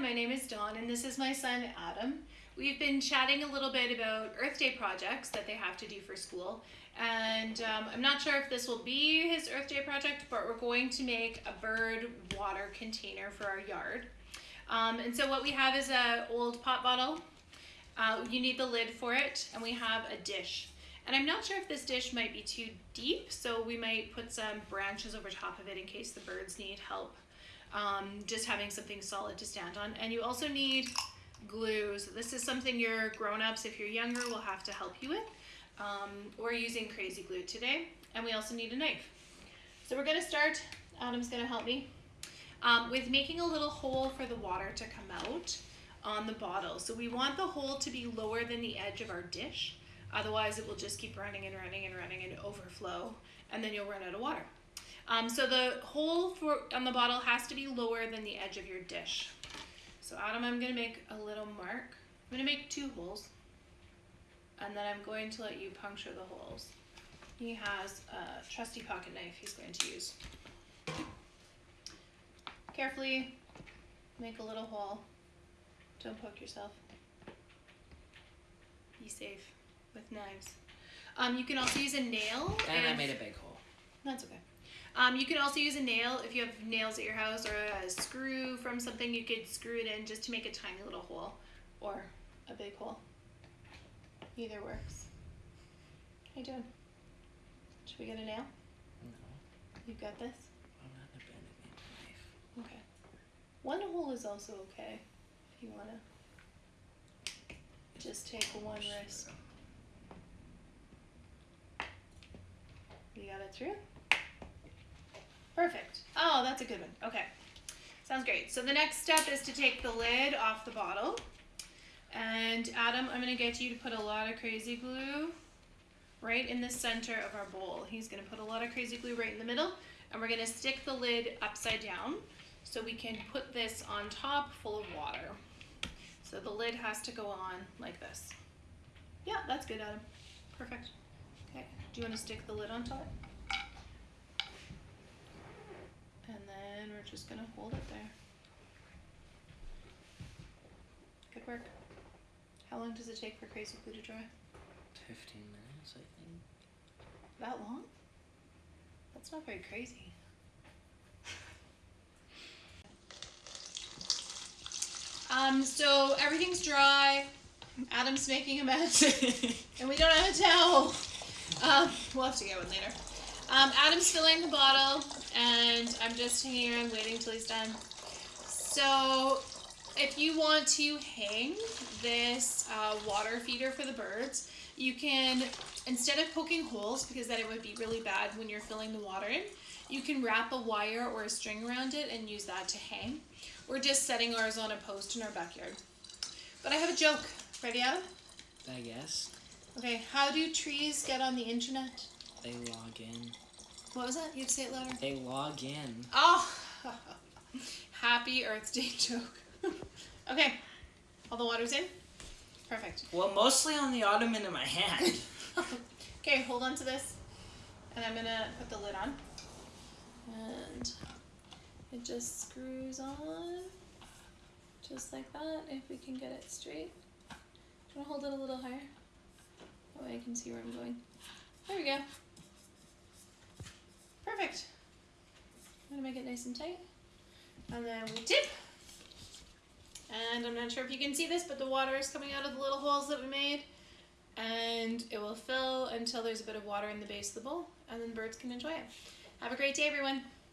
my name is Dawn, and this is my son Adam. We've been chatting a little bit about Earth Day projects that they have to do for school, and um, I'm not sure if this will be his Earth Day project, but we're going to make a bird water container for our yard. Um, and so what we have is a old pop bottle. Uh, you need the lid for it, and we have a dish. And I'm not sure if this dish might be too deep, so we might put some branches over top of it in case the birds need help um, just having something solid to stand on. And you also need glue. So this is something your grown-ups, if you're younger, will have to help you with. Um, we're using crazy glue today. And we also need a knife. So we're gonna start, Adam's gonna help me, um, with making a little hole for the water to come out on the bottle. So we want the hole to be lower than the edge of our dish. Otherwise it will just keep running and running and running and overflow and then you'll run out of water. Um, so the hole for on the bottle has to be lower than the edge of your dish. So Adam, I'm gonna make a little mark. I'm gonna make two holes and then I'm going to let you puncture the holes. He has a trusty pocket knife he's going to use. Carefully make a little hole. Don't poke yourself. Be safe with knives. Um, you can also use a nail. And I made a big hole. that's okay. Um, you can also use a nail if you have nails at your house or a screw from something. You could screw it in just to make a tiny little hole or a big hole. Either works. How you doing? Should we get a nail? No, You've got this? I'm not a bend it knife. Okay. One hole is also okay if you want to just take one risk. You got it through? Perfect. Oh, that's a good one. Okay. Sounds great. So the next step is to take the lid off the bottle. And Adam, I'm going to get you to put a lot of crazy glue right in the center of our bowl. He's going to put a lot of crazy glue right in the middle. And we're going to stick the lid upside down so we can put this on top full of water. So the lid has to go on like this. Yeah, that's good, Adam. Perfect. Okay, do you want to stick the lid on top? And then we're just gonna hold it there. Good work. How long does it take for crazy glue to dry? 15 minutes, I think. That long? That's not very crazy. Um, so everything's dry. Adam's making a mess, and we don't have a towel. Um, we'll have to get one later. Um, Adam's filling the bottle, and I'm just hanging around waiting till he's done. So, if you want to hang this uh, water feeder for the birds, you can, instead of poking holes, because then it would be really bad when you're filling the water in, you can wrap a wire or a string around it and use that to hang. We're just setting ours on a post in our backyard. But I have a joke. Ready, Adam? I guess. Okay, how do trees get on the internet? They log in. What was that? You have to say it louder. They log in. Oh, happy Earth Day joke. okay, all the water's in? Perfect. Well, mostly on the ottoman in my hand. Okay, hold on to this. And I'm gonna put the lid on. And it just screws on. Just like that, if we can get it straight. Do you wanna hold it a little higher? That way I can see where I'm going. There we go. Perfect. I'm gonna make it nice and tight. And then we tip. And I'm not sure if you can see this, but the water is coming out of the little holes that we made. And it will fill until there's a bit of water in the base of the bowl, and then birds can enjoy it. Have a great day, everyone.